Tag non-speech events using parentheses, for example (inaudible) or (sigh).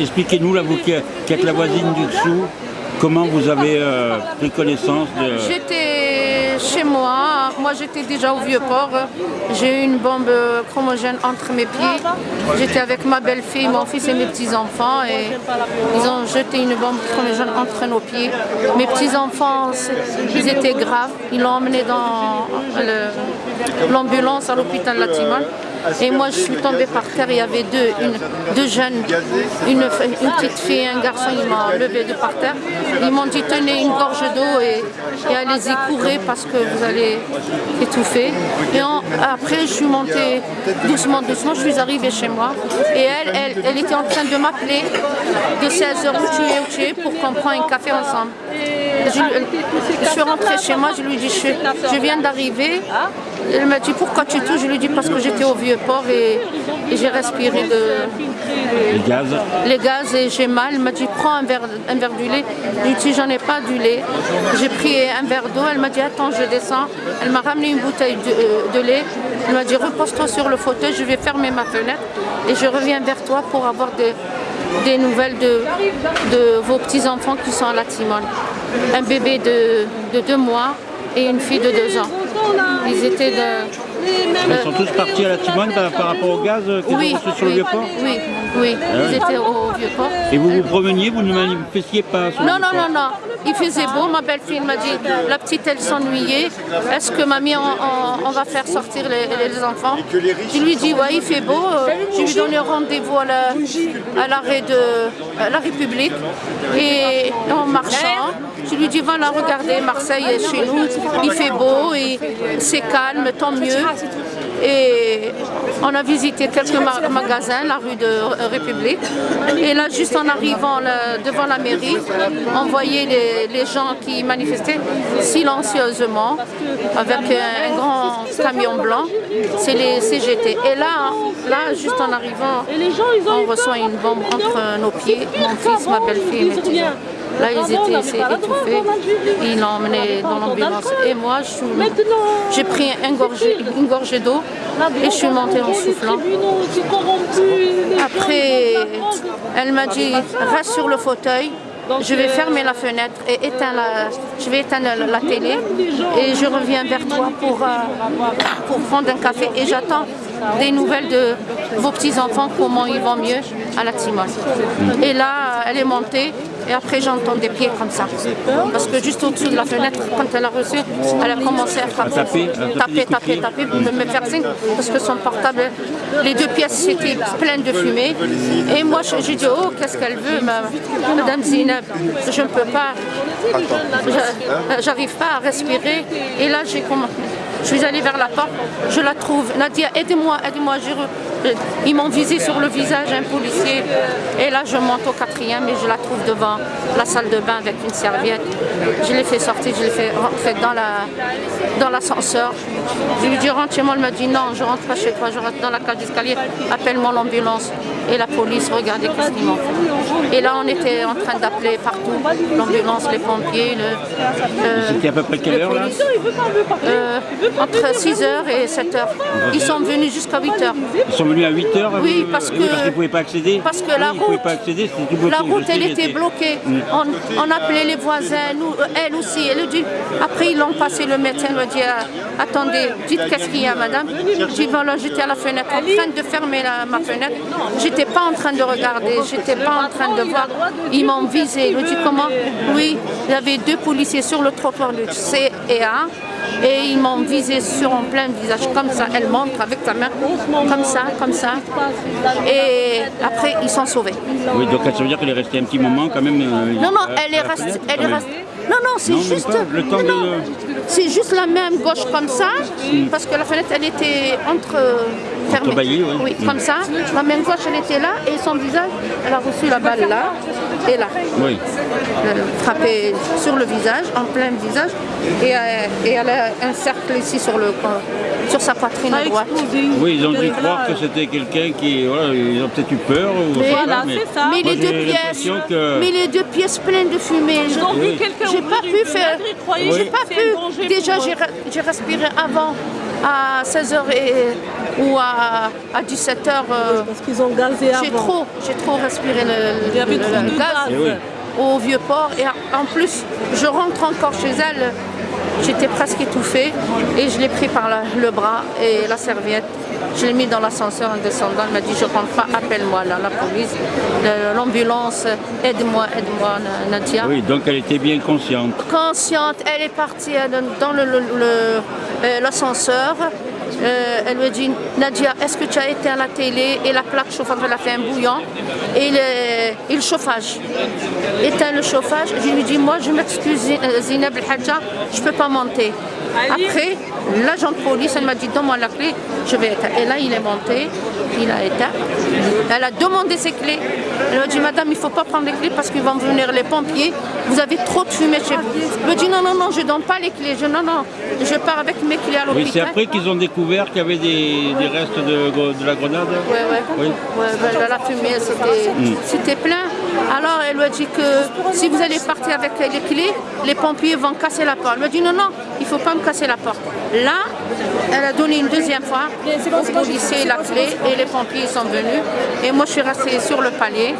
expliquez-nous, vous qui, êtes la voisine du dessous, comment vous avez euh, pris connaissance de... J'étais chez moi, moi j'étais déjà au Vieux-Port, j'ai eu une bombe chromogène entre mes pieds. J'étais avec ma belle-fille, mon fils et mes petits-enfants et ils ont jeté une bombe chromogène entre nos pieds. Mes petits-enfants, ils étaient graves, ils l'ont emmené dans l'ambulance à l'hôpital Latiman. Et moi, je suis tombée par terre. Il y avait deux, une- deux jeunes, une, petite fille et un garçon. Ils m'ont levé de par terre. Ils m'ont dit tenez une gorge d'eau et, allez-y courir parce que vous allez étouffer. Et après, je suis montée doucement, doucement. Je suis arrivée chez moi. Et elle, elle, elle était en train de m'appeler de 16h où tu es, pour qu'on prenne un café ensemble. Je, suis rentrée chez moi, je lui dit je, je viens d'arriver. Elle m'a dit pourquoi tu touches? Je lui ai dit parce que j'étais au vieux port et, et j'ai respiré de, le gaz les gaz et j'ai mal. Elle m'a dit prends un verre, un verre du lait. Je lui ai dit j'en ai pas du lait. J'ai pris un verre d'eau. Elle m'a dit attends je descends. Elle m'a ramené une bouteille de, euh, de lait. Elle m'a dit repose-toi sur le fauteuil, je vais fermer ma fenêtre et je reviens vers toi pour avoir des, des nouvelles de, de vos petits-enfants qui sont à la Timone. Un bébé de, de deux mois et une fille de deux ans. Ils étaient de... Ils sont tous partis à la Timone par, par rapport au gaz euh, qu'ils Oui, ont sur le oui, Vieux-Port oui, oui, ils étaient au Vieux-Port. Et vous vous promeniez, vous ne manifestiez pas sur le Non, non, non, non. Il faisait beau. Ma belle-fille m'a dit, la petite, elle s'ennuyait. Est-ce que mamie, on, on- on va faire sortir les, les enfants? Je lui dis, ouais, il fait beau. Euh, Je lui donné rendez-vous à la- à l'arrêt de à la République. Et en marchant, je lui dis, voilà, regardez, Marseille est chez nous. Il fait beau, et c'est calme, tant mieux. Et on a visité quelques ma- magasins, la rue de République. Et là, juste en arrivant là, devant la mairie, on voyait les, les gens qui manifestaient silencieusement avec un grand camion blanc. C'est les CGT. Et là, là, juste en arrivant, on reçoit une bombe entre nos pieds, mon fils, ma belle-fille. Là, ils étaient c'est étouffés. Ils l'ont emmené dans l'ambulance. Et moi, j'ai pris gorgée- une gorgée d'eau et je suis montée en soufflant. Après, elle m'a dit reste sur le fauteuil. Je vais fermer la fenêtre et éteindre la, je vais éteindre la, la télé et je reviens vers toi pour, euh, (coughs) pour prendre un café et j'attends des nouvelles de vos petits-enfants, comment ils vont mieux à la Timone. Et là, elle est montée et après j'entends des pieds comme ça. Parce que juste au-dessous de la fenêtre, quand elle a reçu, elle a commencé à frapper, taper, taper taper, taper, pour me faire signe parce que son portable, les deux pièces étaient pleines de fumée. Et moi, je- j'ai dit, oh, qu'est-ce qu'elle veut, ma- Madame Zineb Je ne peux pas, j'arrive pas à respirer. Et là, j'ai commencé. Je suis allée vers la porte, je la trouve. Nadia, aidez-moi, aidez-moi. re- Ils m'ont visé sur le visage, un policier. Et là, je monte au quatrième et je la trouve devant la salle de bain avec une serviette. Je l'ai fait sortir, je l'ai fait rentrer dans la dans l'ascenseur. Je lui dis rentre chez moi, elle m'a dit non, je rentre pas chez toi, je rentre dans la cage d'escalier, appelle-moi l'ambulance. Et la police, regardez qu'est-ce qu'ils m'ont fait. Et là, on était en train d'appeler partout, l'ambulance, les pompiers, le, C'était à peu près quelle le heure là. Euh, entre 6h et 7h. Ils sont venus jusqu'à 8h. Ils sont venus à 8h Oui, parce que- parce qu'ils ne pouvaient pas accéder Parce que la route, pas accéder, c'était tout bloqué. la route, je sais, elle était bloquée. On, on appelait les voisins, nous, euh, elle aussi. Elle dit, après, ils l'ont passé, le médecin lui a dit, euh, attendez, dites qu'est-ce qu'il y a, madame voilà, j'étais à la fenêtre, en train de fermer la- ma fenêtre. J'étais pas en train de regarder, j'étais pas en train de voir. Ils m'ont visé. Il me dit, comment? Oui, il y avait deux policiers sur le trottoir du C et ils m'ont visé sur en plein visage, comme ça. Elle montre avec sa main, comme ça, comme ça. Et après, ils sont sauvés. Oui, donc ça veut dire qu'elle est restée un petit moment quand même. euh, Non, non, à- elle est restée. Elle est restée. Non, non, c'est juste. de- C'est juste la main gauche comme ça, parce que la fenêtre, elle était entre. Fermée. Oui. comme ça. La main gauche, elle était là, et son visage, elle a reçu la balle là, et là. Oui. Elle a frappé sur le visage, en plein visage, et, euh, et elle a un cercle ici sur, le, sur sa poitrine droite. Oui, ils ont dû croire que c'était quelqu'un qui. Voilà, ils ont peut-être eu peur. Ou Mais- Voilà, mais ça. Mais les deux pièces, que. mais les deux pièces pleines de fumée. Ils ont vu quelqu'un J'ai pas pu faire. J'ai pas pu. Déjà, j'ai respiré avant. À 16h ou à, 17h, Parce qu'ils ont gazé j'ai avant. trop, j'ai trop respiré le, le- le de gaz. Eh oui. au vieux port. Et en plus, je rentre encore chez elle. J'étais presque étouffée et je l'ai pris par le bras et la serviette. Je l'ai mis dans l'ascenseur en descendant. Elle m'a dit Je rentre pas, appelle-moi là, la police, l'ambulance, aide-moi, aide-moi, Na- Nadia. Oui, donc elle était bien consciente. Consciente, elle est partie euh, dans le- le- euh, elle me dit Nadia, est-ce que tu as été à la télé et la plaque chauffante, elle a fait un bouillon et le, chauffage. Éteins le chauffage. Je lui dis Moi, je m'excuse, Zineb je ne peux pas monter. Après, l'agent de police, elle m'a dit Donne-moi la clé, je vais éteindre. Et là, il est monté, il a éteint. Elle a demandé ses clés. Elle m'a dit Madame, il ne faut pas prendre les clés parce qu'ils vont venir les pompiers. Vous avez trop de fumée chez vous. Elle me dit Non, non, non, je ne donne pas les clés. Je, non, non, je pars avec mes clés à l'hôpital. Oui, c'est après qu'ils ont découvert qu'il y avait des, des restes de, de la grenade Ouais, ouais. Oui. Ouais, ben, la fumée, c'était c'était plein. Alors, elle lui a dit que si vous allez partir avec les clés, les pompiers vont casser la porte. Elle m'a dit non, non, il ne faut pas me casser la porte. Là, elle a donné une deuxième fois au policier la clé et les pompiers sont venus. Et moi, je suis restée sur le palier.